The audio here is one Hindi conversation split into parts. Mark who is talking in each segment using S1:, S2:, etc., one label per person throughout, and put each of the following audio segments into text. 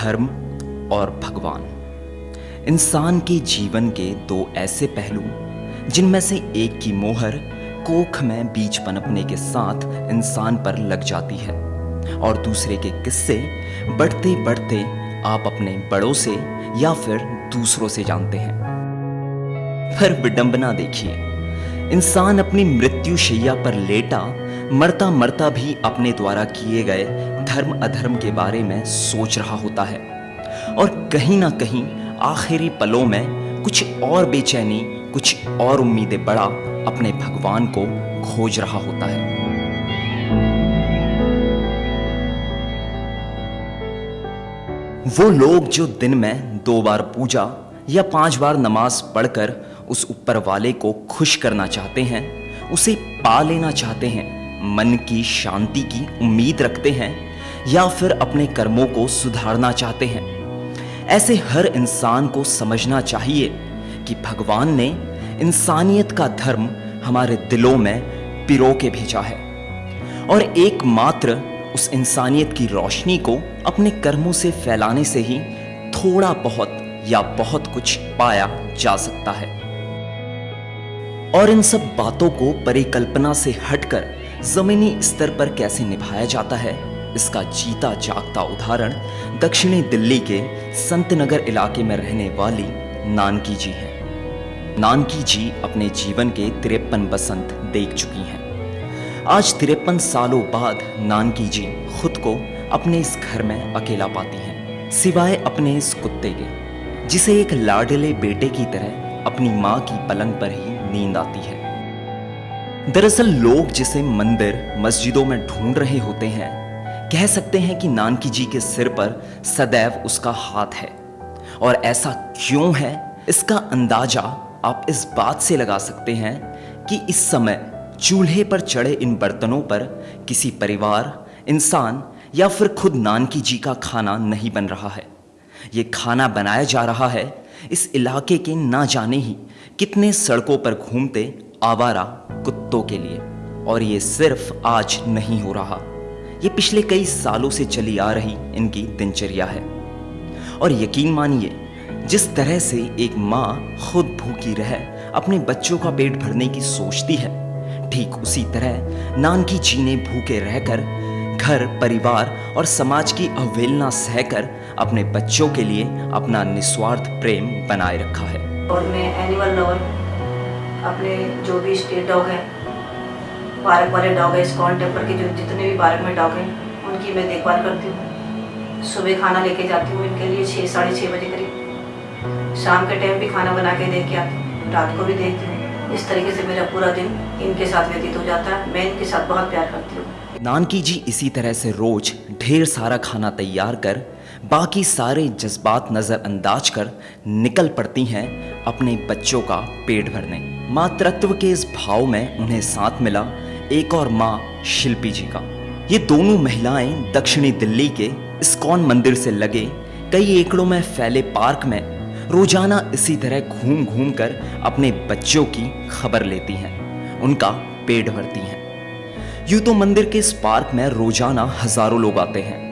S1: धर्म और भगवान। इंसान के जीवन के दो ऐसे पहलू, जिनमें से एक की मोहर कोख में बीज पनपने के साथ इंसान पर लग जाती है, और दूसरे के किस्से बढ़ते बढ़ते आप अपने बड़ों से या फिर दूसरों से जानते हैं। फिर विडंबना देखिए, इंसान अपनी मृत्यु शैया पर लेटा मरता मरता भी अपने द्वारा किए गए धर्म अधर्म के बारे में सोच रहा होता है। और कहीं ना कहीं आखिरी पलों में कुछ और बेचैनी, कुछ और उम्मीदें बड़ा अपने भगवान को खोज रहा होता है। वो लोग जो दिन में दो बार पूजा या पाँच बार नमाज़ पढ़कर उस ऊपर वाले को खुश करना चाहते हैं, उसे पा लेना चाहते हैं मन की शांति की उम्मीद रखते हैं या फिर अपने कर्मों को सुधारना चाहते हैं। ऐसे हर इंसान को समझना चाहिए कि भगवान ने इंसानियत का धर्म हमारे दिलों में पिरो के भेजा है और एकमात्र उस इंसानियत की रोशनी को अपने कर्मों से फैलाने से ही थोड़ा बहुत या बहुत कुछ पाया जा सकता है। और इन सब बातों को परिकल्पना से हटकर जमीनी स्तर पर कैसे निभाया जाता है? इसका जीता जागता उदाहरण दक्षिणी दिल्ली के संत नगर इलाके में रहने वाली नानकी जी है। नानकी जी अपने जीवन के तिरपन बसंत देख चुकी हैं। आज तिरपन सालों बाद नानकी जी खुद को अपने इस घर में अकेला पाती हैं, सिवाय अपने इस कुत्ते के, जिसे एक लाडले बेटे की तरह अपनी माँ की पलंग पर ही नींद आती है। दरअसल लोग जिसे मंदिर, मस्जिदों में ढूंढ रहे होते हैं, कह सकते हैं कि नानकी जी के सिर पर सदैव उसका हाथ है। और ऐसा क्यों है? इसका अंदाज़ा आप इस बात से लगा सकते हैं कि इस समय चूल्हे पर चढ़े इन बर्तनों पर किसी परिवार, इंसान या फिर खुद नानकी जी का खाना नहीं बन रहा है। ये खाना बनाया जा रहा है इस इलाके के ना जाने ही कितने सड़कों पर घूमते आवारा कुत्तों के लिए। और ये सिर्फ़ आज नहीं हो रहा। ये पिछले कई सालों से चली आ रही इनकी दिनचर्या है। और यकीन मानिए, जिस तरह से एक माँ खुद भूखी रह अपने बच्चों का पेट भरने की सोचती है, ठीक उसी तरह नानकी जी ने भूखे रहकर, घर, परिवार और समाज की अवहेलना सहकर अपने बच्चों के लिए अपना निस्वार्थ प्रेम बनाए रखा है।
S2: और मैं एनिमल लवर अपने जो भी स्टेट डॉग हैं पार्क वाले डॉग हैं स्कॉन टेम्पर के जो जितने भी पार्क में डॉग हैं, उनकी मैं देखभाल करती हूँ। सुबह खाना लेके जाती हूँ इनके लिए, छः, साढ़े छः बजे करीब। शाम के टाइम भी खाना बना के दे के आती हूँ, रात को भी देखती हूँ। इस तरीके से मेरा पूरा दिन इनके साथ व्यतीत हो जाता है। मैं इनके साथ बहुत प्यार करती हूँ।
S1: नानकी जी इसी तरह से रोज ढेर सारा खाना तैयार कर बाकी सारे जज्बात नज़रअंदाज कर निकल पड़ती हैं अपने बच्चों का पेट भरने। मातृत्व के इस भाव में उन्हें साथ मिला एक और माँ शिल्पी जी का। ये दोनों महिलाएँ दक्षिणी दिल्ली के इस्कॉन मंदिर से लगे कई एकड़ों में फैले पार्क में रोज़ाना इसी तरह घूम घूम कर अपने बच्चों की खबर लेती हैं। उनका पेट भरती हैं। यूँ तो मंदिर के इस पार्क में रोज़ाना हज़ारों लोग आते हैं।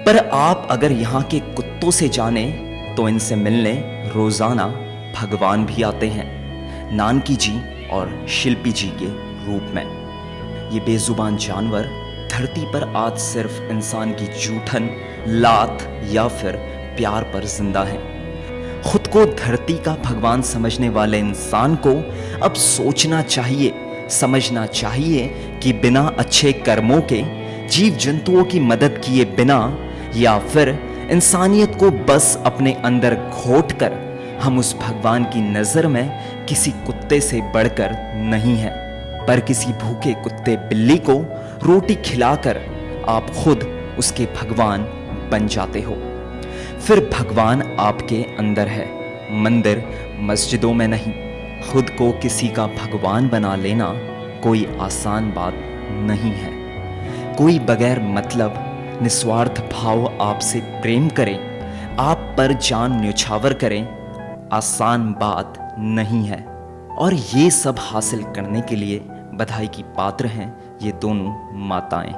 S1: पर आप अगर यहाँ के कुत्तों से जाने तो इनसे मिलने रोज़ाना भगवान भी आते हैं। नानकी जी और शिल्पी जी के रूप में। ये बेजुबान जानवर धरती पर आज सिर्फ़ इंसान की जूठन, लात या फिर प्यार पर ज़िंदा है। खुद को धरती का भगवान समझने वाले इंसान को अब सोचना चाहिए, समझना चाहिए कि बिना अच्छे कर्मों के जीव जंतुओं की मदद किए बिना या फिर इंसानियत को बस अपने अंदर घोट कर हम उस भगवान की नज़र में किसी कुत्ते से बढ़कर नहीं है, पर किसी भूखे कुत्ते बिल्ली को रोटी खिलाकर आप खुद उसके भगवान बन जाते हो। फिर भगवान आपके अंदर है, मंदिर मस्जिदों में नहीं। खुद को किसी का भगवान बना लेना कोई आसान बात नहीं है। कोई बगैर मतलब निस्वार्थ भाव आपसे प्रेम करें, आप पर जान न्यौछावर करें, आसान बात नहीं है। और ये सब हासिल करने के लिए बधाई की पात्र हैं ये दोनों माताएँ।